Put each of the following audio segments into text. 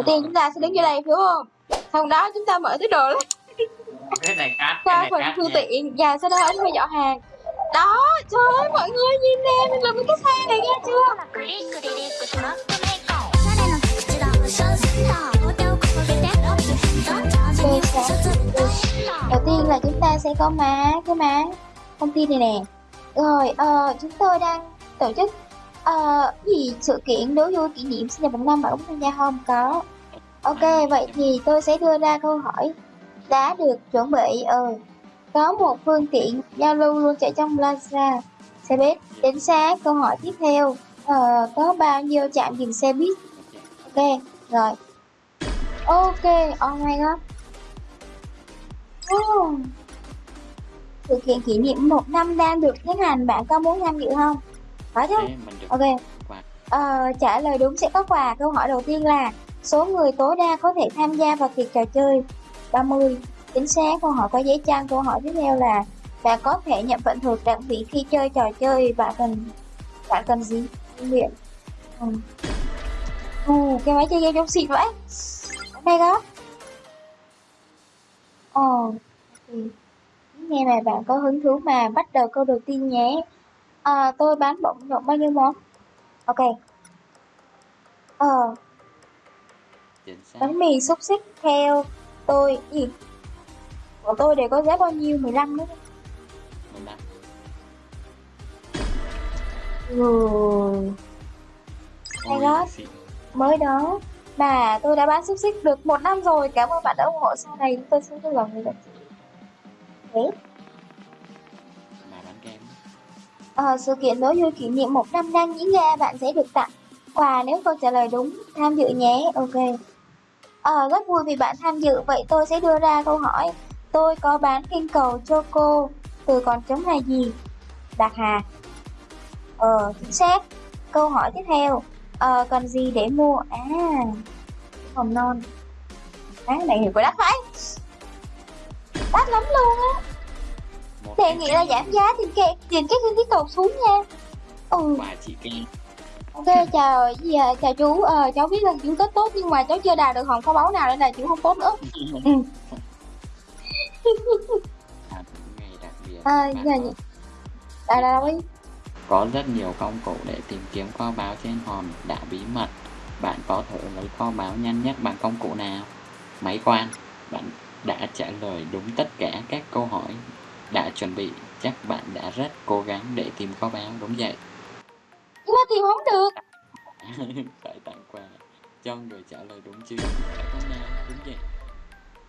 đầu tiên chúng ta sẽ đứng dưới đây phải không? Sau đó chúng ta mở túi đồ lên. Cái này khác qua phần phương tiện và sau đó anh thuê dọn hàng. Đó trời ơi mọi người nhìn nè mình làm cái xe này nghe chưa? Đầu tiên là chúng ta sẽ có má cái má công ty này nè. Rồi ờ, chúng tôi đang tổ chức ờ, gì sự kiện đố vui kỷ niệm sinh nhật một năm bạn Úc tham gia không có. Ok vậy thì tôi sẽ đưa ra câu hỏi. Đã được chuẩn bị ừ có một phương tiện giao lưu luôn chạy trong Plaza. Xe buýt chính xác câu hỏi tiếp theo. Ờ, có bao nhiêu trạm dừng xe buýt? Ok rồi. Ok oh my god. Oh. sự kiện kỷ niệm một năm đang được tiến hành bạn có muốn tham dự không? Có chứ Thế mình ok. Quà. Ờ, trả lời đúng sẽ có quà. Câu hỏi đầu tiên là số người tối đa có thể tham gia vào việc trò chơi? 30 chính xác câu hỏi có giấy chăng câu hỏi tiếp theo là bạn có thể nhận phần thưởng đặc biệt khi chơi trò chơi bạn cần bạn cần gì? Nghiệm ừ. Ồ, cái máy chơi game trong xịn vậy. Đây đó ồ thì nghe mà bạn có hứng thú mà bắt đầu câu đầu tiên nhé à, tôi bán bổng rộng bao nhiêu món? Ok. Ờ. Bánh mì xúc xích theo tôi. Gì của tôi đều có giá bao nhiêu? 15 nữa mình đã ừ. Hay đó. mới đó. Mà tôi đã bán xúc xích được một năm rồi. Cảm ơn bạn đã ủng hộ. Sau này tôi sẽ vui lòng người đặt thế Ờ, sự kiện đối vui kỷ niệm một năm đang diễn ra bạn sẽ được tặng quà nếu câu trả lời đúng. Tham dự nhé. Ok. Ờ, rất vui vì bạn tham dự. Vậy tôi sẽ đưa ra câu hỏi. Tôi có bán kinh cầu cho cô từ còn trống là gì? Bạc hà. Ờ chính xác. Câu hỏi tiếp theo. Ờ, cần gì để mua? À hồng non. Bán này hiểu có đắt phải. Đắt lắm luôn á đề nghị là giảm giá tiền kệ tiền cái kinh phí cầu xuống nha. Ừ. Quà chị kem ok chào gì à, chào chú ờ, cháu biết là chú tết tốt nhưng mà cháu chưa đào được hòm kho báu nào nên là chú không tốt nữa. Ừ. à, à, giờ nhỉ. À đâu ấy có rất nhiều công cụ để tìm kiếm kho báu trên hòm đã bí mật. Bạn có thể lấy kho báu nhanh nhất bằng công cụ nào? Máy quan bạn đã trả lời đúng tất cả các câu hỏi đã chuẩn bị chắc bạn đã rất cố gắng để tìm kho báu đúng vậy. Mà tìm không được. Phải tặng quà cho người trả lời đúng chưa không nào đúng vậy.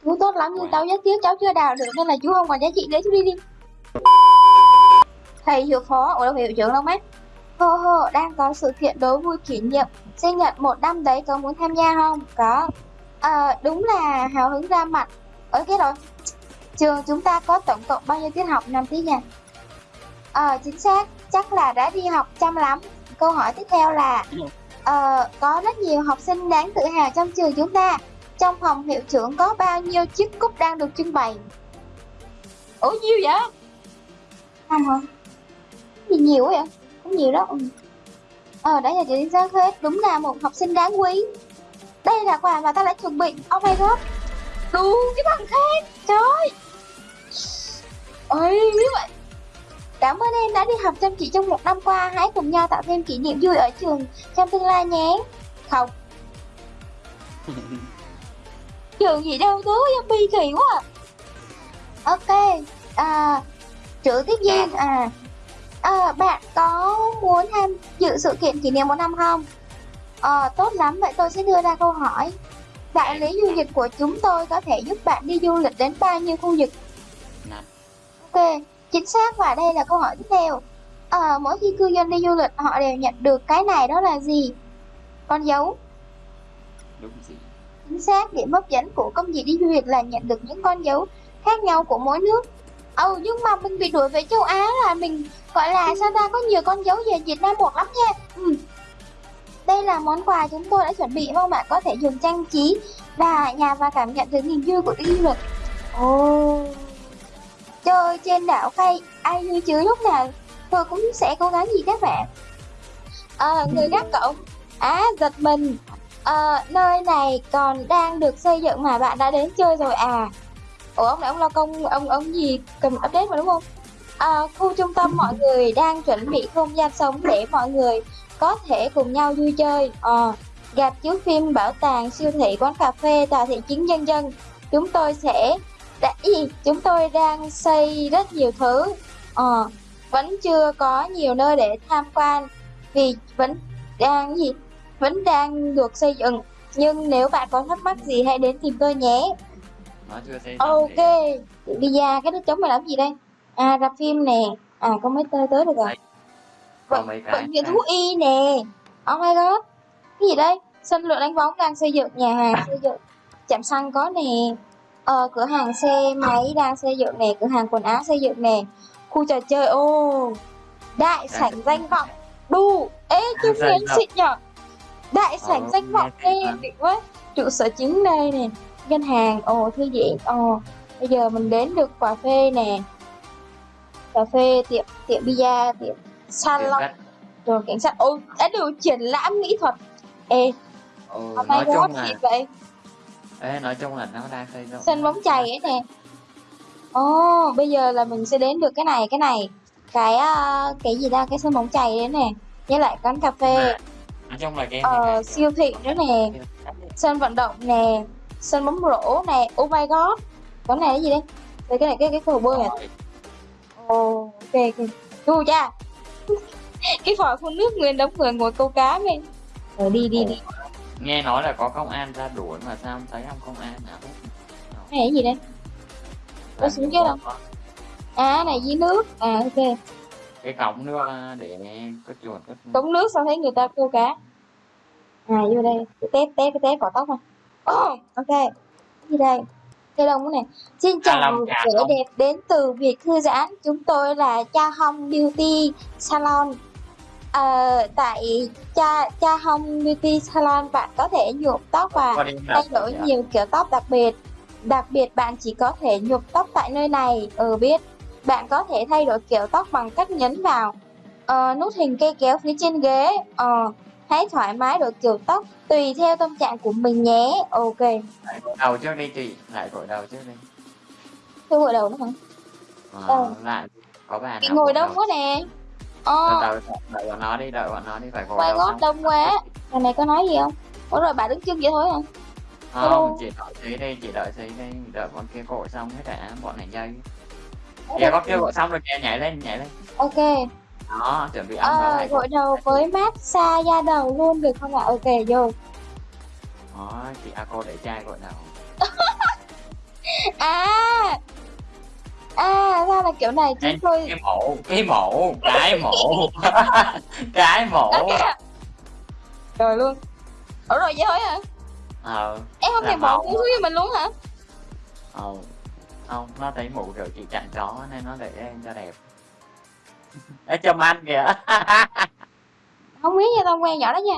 Chú tốt lắm nhưng Wow. cháu rất tiếc cháu chưa đào được nên là chú không còn giá trị nữa chú đi đi. Thầy hiệu phó ủa đâu hiệu trưởng đâu mắt hô hô đang có sự kiện đố vui kỷ niệm. Sinh nhật một năm đấy có muốn tham gia không? Có. Ờ, đúng là hào hứng ra mặt. Ở cái rồi trường chúng ta có tổng cộng bao nhiêu tiết học năm tiết nha? Ờ chính xác chắc là đã đi học chăm lắm. Câu hỏi tiếp theo là ờ, có rất nhiều học sinh đáng tự hào trong trường chúng ta. Trong phòng hiệu trưởng có bao nhiêu chiếc cúp đang được trưng bày? Ủa nhiêu vậy? Năm hả? Gì nhiều vậy? Không nhiều đó. Ờ đấy là chữ chính xác hết đúng là một học sinh đáng quý. Đây là quà mà ta đã chuẩn bị. Oh my god đủ cái bằng khen. Trời! ơi ôi như vậy cảm ơn em đã đi học chăm chỉ trong một năm qua. Hãy cùng nhau tạo thêm kỷ niệm vui ở trường trong tương lai nhé. Không. Trường gì đâu tố zombie kỳ quá à. ok à, chữ tiếp viên à, à bạn có muốn tham dự sự kiện kỷ niệm một năm không? Ờ tốt lắm vậy tôi sẽ đưa ra câu hỏi. Đại lý du lịch của chúng tôi có thể giúp bạn đi du lịch đến bao nhiêu khu vực ok chính xác và đây là câu hỏi tiếp theo. Ờ mỗi khi cư dân đi du lịch họ đều nhận được cái này đó là gì? Con dấu. Đúng gì? Chính xác điểm hấp dẫn của công việc đi du lịch là nhận được những con dấu khác nhau của mỗi nước. Ừ nhưng mà mình bị đuổi về châu á là mình gọi là sao ta có nhiều con dấu về việt nam một lắm nha. Ừ. đây là món quà chúng tôi đã chuẩn bị mong bạn có thể dùng trang trí và nhà và cảm nhận được niềm vui của đi du lịch. Ồ chơi trên đảo cây ai như chứ lúc nào tôi cũng sẽ cố gắng gì các bạn. À, người gác cổng. Á giật mình. À, nơi này còn đang được xây dựng mà bạn đã đến chơi rồi à? Ủa ông này ông lo công ông ông gì cần update mà đúng không? À, khu trung tâm mọi người đang chuẩn bị không gian sống để mọi người có thể cùng nhau vui chơi. À, Gặp chiếu phim, bảo tàng, siêu thị, quán cà phê, tòa thị chính nhân dân. Chúng tôi sẽ... Đã, gì? Chúng tôi đang xây rất nhiều thứ. Ờ, vẫn chưa có nhiều nơi để tham quan Vì vẫn đang gì? Vẫn đang được xây dựng. Nhưng nếu bạn có thắc mắc gì hãy đến tìm tôi nhé. Ok, bây giờ cái nước chống mày làm gì đây? À, rạp phim nè. À, có mấy tơi tới được rồi. Cái Bệnh viện thú y nè. Oh my god. Cái gì đây? Sân lượng đánh bóng đang xây dựng Nhà hàng xây dựng. Chạm xăng có nè ờ, Cửa hàng xe máy đang xây dựng nè Cửa hàng quần áo xây dựng nè Khu trò chơi ô Đại sảnh danh vọng. Đu Ê Danh đến vọng. xịn nhở? Đại sảnh Ờ, danh nghe vọng Ê đỉnh quá. Trụ sở chính đây nè Ngân hàng Ồ thư viện Ồ. Bây giờ mình đến được cà phê nè. Cà phê tiệm tiệm bia tiệm salon. Rồi cảnh sát ôi đã được triển lãm mỹ thuật. Ê hôm nay có gì vậy ê, nói chung là nó đang xây dựng sân bóng chày ấy nè. Ồ bây giờ là mình sẽ đến được cái này cái này. Cái à, cái gì ta? Cái sân bóng chày đấy nè. Với lại quán cà phê. Nói chung là game ờ, này siêu thị nữa nè. Sân vận động nè. Sân bóng rổ nè. Oh my god cái này cái gì đây Đây, cái này cái cái cầu bơi à? Ồ ok ok. Đu cha. Cái vòi phun nước nguyên đống người ngồi câu cá men rồi đi đi đi nghe nói là có công an ra đuổi mà sao không thấy ông công an nào hết cái này gì đây? Có xuống có- đâu. à này dưới nước. À ok. Cái cổng nước à, để có chuột có cống nước sao thấy người ta câu cá. À vô đây. Cái test test cái test cỏ tóc này. Oh, ok. Gì đây? Cây cái này. Xin À, chào vẻ không? đẹp đến từ việc thư giãn. Chúng tôi là cha hong beauty salon Ờ, tại cha cha hong beauty salon bạn có thể nhuộm tóc và thay đổi nhiều kiểu tóc đặc biệt. Đặc biệt bạn chỉ có thể nhuộm tóc tại nơi này. Ừ biết. Bạn có thể thay đổi kiểu tóc bằng cách nhấn vào. Ờ, nút hình cây kéo phía trên ghế. Ờ, hãy thoải mái đổi kiểu tóc tùy theo tâm trạng của mình nhé. Ok. Lại gội đầu trước đi chị. Lại gội đầu trước đi. Tôi gội đầu nữa hả? Ờ, Ờ. lại. Có bà bị nào ngồi đầu? quá nè ờ. Đợi bọn nó đi đợi bọn nó đi phải đầu gót xong. đông quá. Lần này có nói gì không? Ủa rồi bà đứng chân vậy thôi hả không chị đợi xí đi chị đợi xí đi. Đợi bọn kia gội xong hết đã bọn này dây kìa có kia gội xong rồi kìa nhảy lên nhảy lên. Ok. Đó chuẩn bị ăn ờ, lại gội đầu với massage da đầu luôn được không ạ? Ok vô. Đó chị a cô để trai gội đầu. À à ra là kiểu này chúng Ê, tôi cái mổ cái mổ cái mổ. Cái Ok. rồi luôn. Ủa rồi vậy thôi hả? Ờ em không thèm cú xuống cho mình luôn hả? Ờ không nó thấy mụ kiểu chị chặn chó nên nó để em cho đẹp. Ê, châm ăn kìa. Không biết nha tao quen nhỏ đó nha.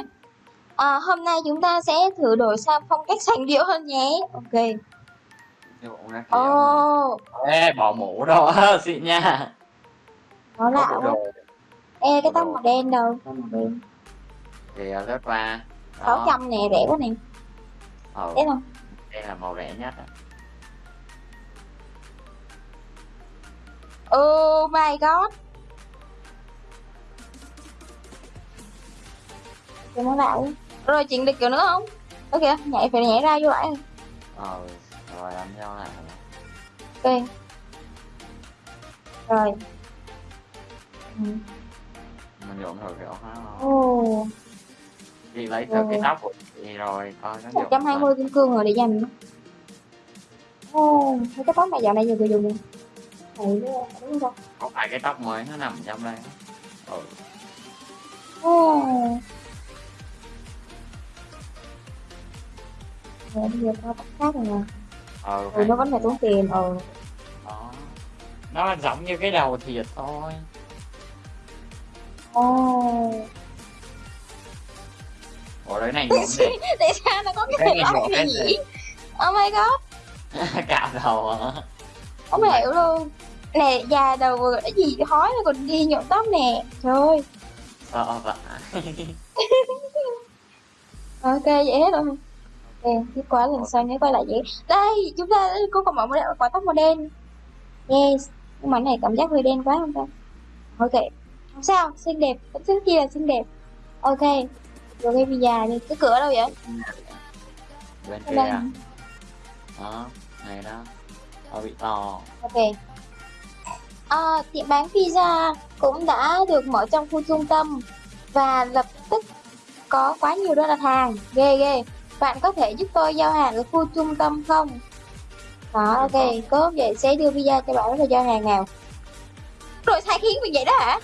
À, hôm nay chúng ta sẽ thử đổi sang phong cách sành điệu hơn nhé. Ok Ra kìa. ồ. Ê, bỏ mũ đó xịn nha. Nó lạ quá ê cái tóc màu đen đâu? Tóc màu đen. Thì sáu Đó. trăm nè rẻ quá nè. Ờ, thấy không đây là màu rẻ nhất oh my god. Cái món lạ quá. Rồi chuyện được kiểu nữa không? Ok nhảy phải nhảy ra vô lại ờ rồi đánh nhau lại ok. Rồi. Ừ. mình nhuộm thử kiểu không? Ồ. Chị lấy thử cái tóc của chị rồi coi nó một nhuộm trăm hai mươi kim cương rồi để dành. Ồ mấy cái tóc này dạo này giờ tôi dùng nè đúng không có phải cái tóc mới nó nằm trong đây? Ừ. ồ. Rồi bây giờ tao tóc khác rồi nè ừ, nó vẫn phải tốn tiền ừ đó. Nó giống như cái đầu thiệt thôi. Ồ. Ủa đấy này tại sao nó có cái nhỏ này cái nhỉ gì? oh my god. Cạo đầu hả? Không hiểu luôn. Nè già đầu vừa cái gì hói nó còn đi nhuộm tóc nè. Trời ơi. Sợ vậy ok vậy hết rồi ok tiếp qua lần sau nhớ quay lại vậy? Đây chúng ta có còn mở một quả tóc màu đen. Yes nhưng mà này cảm giác hơi đen quá không ta? Ok không sao xinh đẹp vẫn rất kia là xinh đẹp. Ok rồi cái visa đi cái cửa đâu vậy? Bên Ở kia. đây. à đó này đó. Nó bị to. Ok. À, tiệm bán pizza cũng đã được mở trong khu trung tâm và lập tức có quá nhiều đơn đặt hàng. Ghê ghê bạn có thể giúp tôi giao hàng ở khu trung tâm không? Đó ok tốt vậy sẽ đưa pizza cho bạn là giao hàng nào. Rồi sai khiến mình vậy đó hả?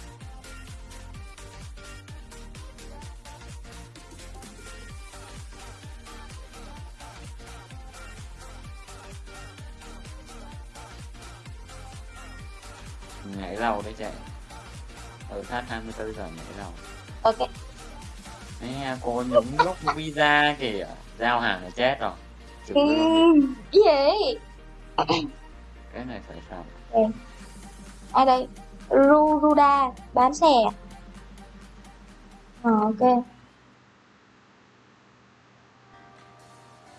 Nhảy lâu đấy chạy ở thắt 24 giờ nhảy lâu ok Nè, cô nhúng lúc visa kìa. Giao hàng là chết rồi. Ừ, đi. gì? Cái này phải sao ai đây. Ru Ruda bán xe. À? Ok.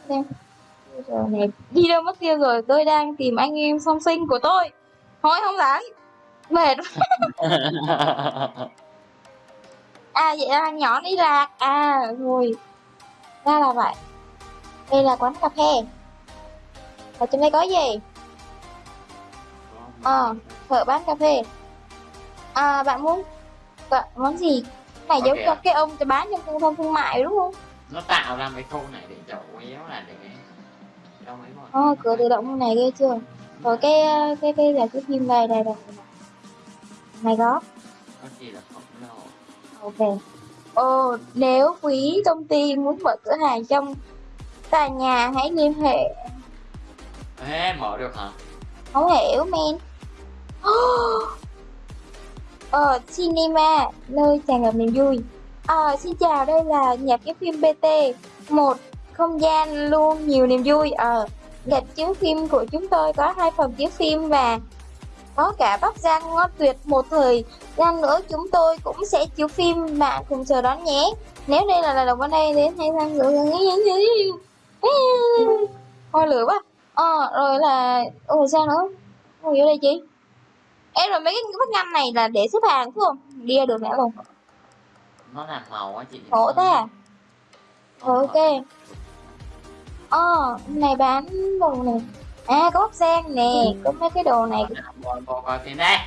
Đây. Giờ này đi đâu mất tiêu rồi? Tôi đang tìm anh em song sinh của tôi. Thôi không rảnh mệt à vậy là nhỏ đi lạc à rồi. Ra là vậy. Đây là quán cà phê. Ở trong đây có gì? Ờ. vợ bán cà phê. À bạn muốn bạn món gì? Này Ok giống cho cái ông cho bán trong trung tâm thương mại đúng không? Nó tạo ra mấy khu này để chủ yếu là để cho mấy mọi Ờ, cửa tự động này ghê chưa? Rồi cái cái cái là cái phim này đây đây này. Có có gì đâu ok. Ồ nếu quý công ty muốn mở cửa hàng trong tòa nhà hãy liên hệ. Ê, mở được hả? Không hiểu men. Ờ cinema nơi tràn ngập niềm vui. Ờ xin chào đây là nhà cái phim bt một không gian luôn nhiều niềm vui. Ờ Gạch chiếu phim của chúng tôi có hai phòng chiếu phim và có cả bắp rang ngon tuyệt một thời. Gian nữa chúng tôi cũng sẽ chiếu phim bạn cùng chờ đón nhé. Nếu đây là lần đầu bên đây đến hay sang nữa hoa lửa quá. Ờ rồi là ôi sao nữa? Ôi ở đây chị. Em rồi mấy cái vách ngăn này là để xếp hàng phải không? Đi ra được nữa luôn nó làm màu á chị. Khổ thế à? Ok. Ờ này bán đồ này à có bắp rang nè. Có mấy cái đồ này cô, cô coi phim đây.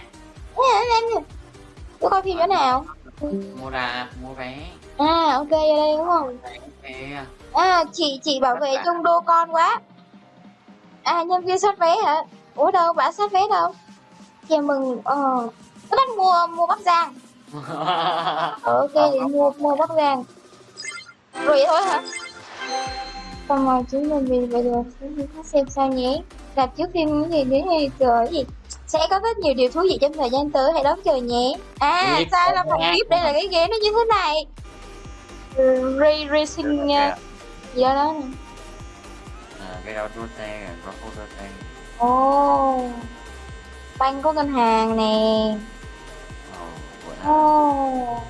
Tôi coi phim chỗ nào? Mua ra mua vé. À ok ở đây đúng không? À chị chị bảo vệ chung đô con quá. À nhân viên soát vé hả? Ủa đâu bà soát vé đâu? Chào mừng. Ờ tôi đang mua mua bắp rang. Ờ, ok thì mua mua bắp rang. Rồi vậy thôi hả xong rồi chúng mình vì bây giờ chúng khác xem sao nhé rạp chiếu phim gì đến hay trời gì sẽ có rất nhiều điều thú vị trong thời gian tới hãy đón chờ nhé. À Ui, sai là phòng. VIP đây là cái ghế nó như thế này. Ray racing gì đó đó nè. À, cái đó đua xe có đua xe ồ banh có ngân hàng nè. Ồ, của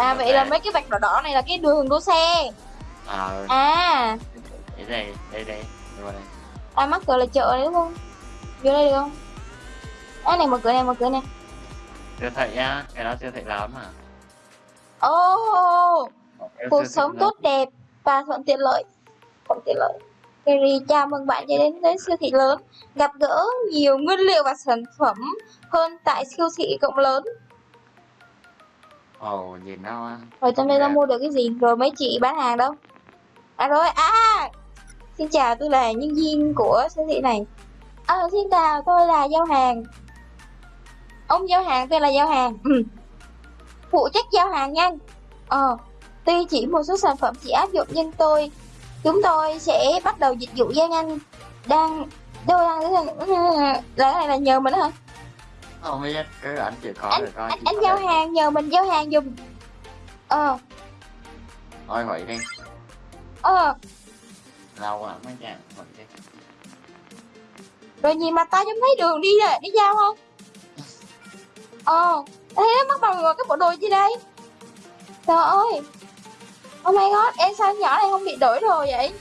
à vậy là mấy cái vạch đỏ đỏ này là cái đường đua xe. Ờ, à. Cái đây đây đây vô đây à mắc cửa là chợ đấy đúng không? Vô đây được không? À này mở cửa này mở cửa này. Siêu thị á cái đó siêu thị lớn mà. Ồ Cái cuộc sống tốt đẹp và thuận tiện lợi. Thuận tiện lợi. Kerry chào mừng bạn đã đến với siêu thị lớn. Gặp gỡ nhiều nguyên liệu và sản phẩm hơn tại siêu thị cộng lớn ồ nhìn nó rồi trong đây ta Dạ. mua được cái gì? Rồi mấy chị bán hàng đâu? À rồi à xin chào tôi là nhân viên của siêu thị này. À, xin chào tôi là giao hàng. Ông giao hàng tôi là giao hàng. Ừ. phụ trách giao hàng nhanh. Ờ tuy chỉ một số sản phẩm chỉ áp dụng nhưng tôi chúng tôi sẽ bắt đầu dịch vụ giao nhanh. Đang đâu đang là cái này là nhờ mình đó hả không biết cứ ảnh chịu khó anh rồi coi anh, anh giao thể- hàng nhờ mình giao hàng giùm ờ. Thôi vậy đi. Ờ. Lâu lắm mới chạm vậy đi. Rồi nhìn mặt ta giống thấy đường đi rồi đi giao không? Ờ. Thế mắc vào người cái bộ đồ gì đây? Trời ơi. Oh my god, em sao nhỏ này không bị đổi đồ vậy?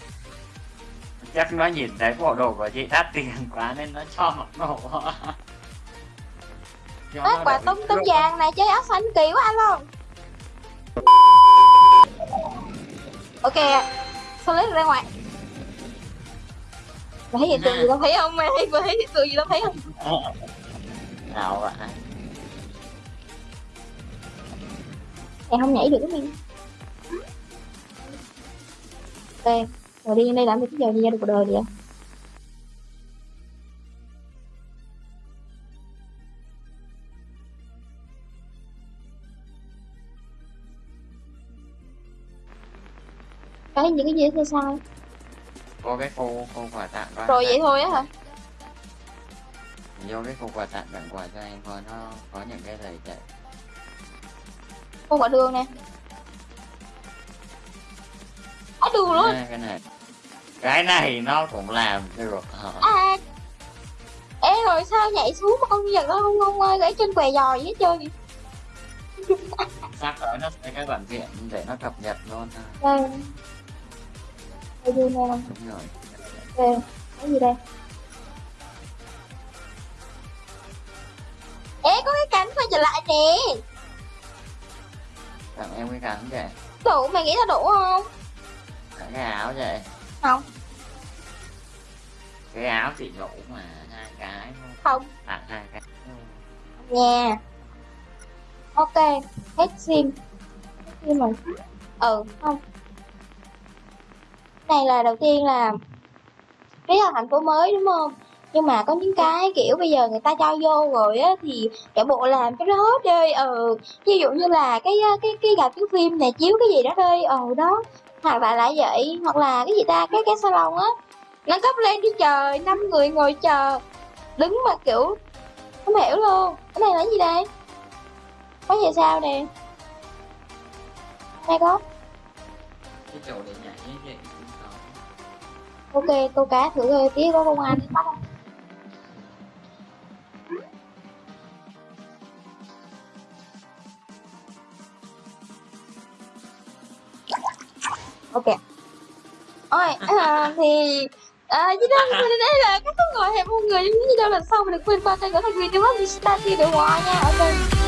chắc nó nhìn thấy bộ đồ của chị đắt tiền quá nên nó cho mặc đồ Nó quả tôm tôm vàng này chơi áo xanh kỳ quá anh không? Ok, sao lấy được ra ngoài? Thấy hiện tượng gì tao thấy không? Mày thấy, hiện tượng gì tao thấy không? ảo vậy Em không nhảy được cái mình Ok, rồi đi đây làm được cái giờ gì ra được cuộc đời vậy? Cái những cái gì thế sao? có cái cô cô quà tặng đó. Rồi vậy thôi á hả? vô cái cô quà tặng tặng quà cho em thôi nó có những cái lời chạy. Con quả đường nè. Á đường luôn. À, cái này. Cái này nó cũng làm được hả? À. Ê rồi sao nhảy xuống mà con vật nó không không ơi gãy chân què giò gì hết trơn sắp tới nó sẽ cái bản diện để nó cập nhật luôn ha. Đây Đi nè đúng rồi Đây Cái gì đây? Ê có cái cánh quay trở lại nè tặng em cái cắn vậy Đủ mày nghĩ là đủ không? Tặng cái áo vậy Không. Cái áo chỉ đủ mà hai cái Không. Tặng hai cái. Nha. Ok Hết sim. Hết sim rồi. Ừ không Này là đầu tiên là Biết là thành phố mới đúng không? Nhưng mà có những cái kiểu bây giờ người ta cho vô rồi á thì cả bộ làm cho nó hết đi ừ ví dụ như là cái cái cái rạp chiếu phim này chiếu cái gì đó đi ừ đó. Hoặc là lại vậy hoặc là cái gì ta cái cái salon á nó cấp lên đi trời năm người ngồi chờ. Đứng mà kiểu không hiểu luôn. Cái này là cái gì đây? Có gì sao nè? Này có cái chỗ để ok câu cá thử coi tí có công an bắt không? Ok. Ôi à, thì à, như đâu thì đây là các ngồi hẹp một người như đâu lần sau mình đừng quên qua kênh của thành viên tiêu thì start đi để hòa nha. Ok